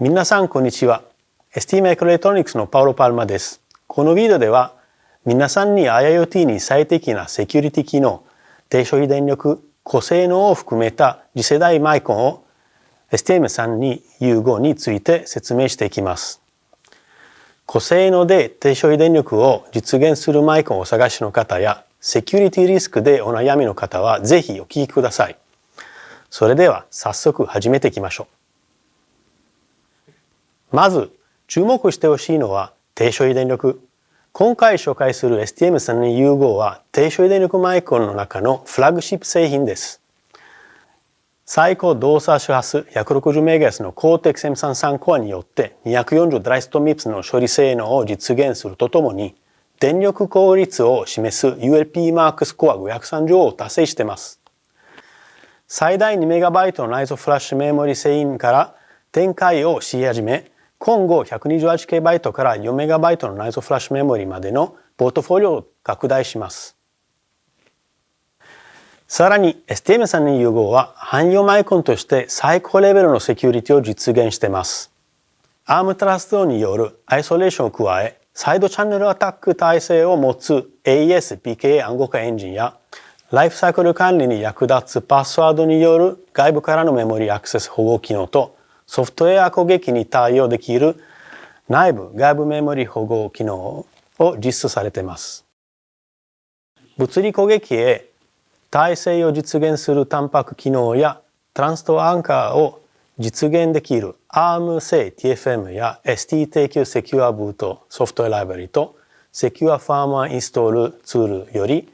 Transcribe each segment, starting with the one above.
皆さんこんにちは。ST マイクロエレクトロニクスのパウロ・パルマです。このビデオでは皆さんに IoT に最適なセキュリティ機能、低消費電力、高性能を含めた次世代マイコンを STM32U5 について説明していきます。高性能で低消費電力を実現するマイコンを探しの方やセキュリティリスクでお悩みの方はぜひお聞きください。それでは早速始めていきましょう。まず注目してほしいのは低消費電力。今回紹介する STM32U5 は低消費電力マイコンの中のフラッグシップ製品です。最高動作周波数 160MHz のコーテクス M33 コアによって240ドライストミプスの処理性能を実現するとともに電力効率を示す ULPMAX コア530を達成しています。最大 2MB の内蔵フラッシュメモリ製品から展開をし始め今後 128KB から 4MB の内蔵フラッシュメモリまでのポートフォリオを拡大します。さらに STM32U5 は汎用マイコンとして最高レベルのセキュリティを実現しています。ARM トラストによるアイソレーションを加え、サイドチャンネルアタック体制を持つ AES PKA 暗号化エンジンや、ライフサイクル管理に役立つパスワードによる外部からのメモリアクセス保護機能と、ソフトウェア攻撃に対応できる内部外部メモリ保護機能を実施されています。物理攻撃へ体制を実現するタンパク機能やトランストアンカーを実現できる ARM 製 TFM や ST 提供セキュアブートソフトウェアライブラリとセキュアファーマーインストールツールより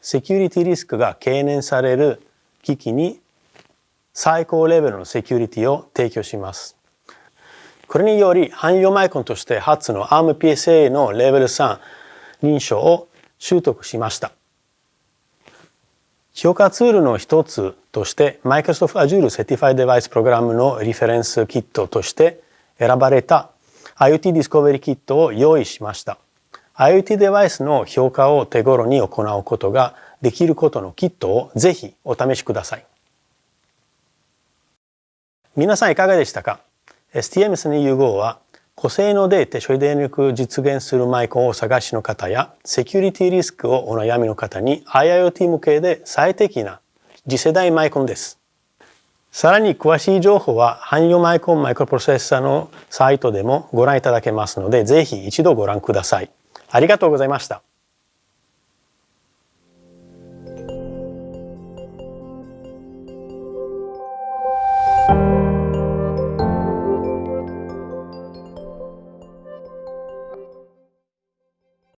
セキュリティリスクが懸念される機器に最高レベルのセキュリティを提供します。これにより汎用マイコンとして初の ARMPSA のレベル3認証を習得しました。評価ツールの一つとして Microsoft Azure Certified Device Program のリフェレンスキットとして選ばれた IoT ディスコベリキットを用意しました。IoT デバイスの評価を手頃に行うことができることのキットをぜひお試しください。皆さんいかがでしたか ?STM32U5 は高性能で低処理電力を実現するマイコンを探しの方や、セキュリティリスクをお悩みの方に IIoT 向けで最適な次世代マイコンです。さらに詳しい情報は、汎用マイコンマイクロプロセッサーのサイトでもご覧いただけますので、ぜひ一度ご覧ください。ありがとうございました。